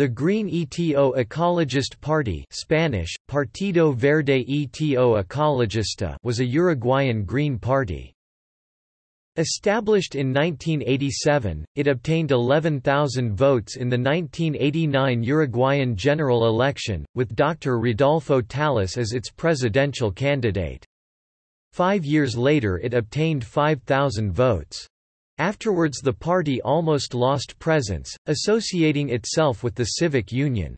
The Green ETO Ecologist Party Spanish, Partido Verde ETO Ecologista was a Uruguayan Green Party. Established in 1987, it obtained 11,000 votes in the 1989 Uruguayan general election, with Dr. Rodolfo Tálice as its presidential candidate. Five years later it obtained 5,000 votes. Afterwards the party almost lost presence, associating itself with the Civic Union.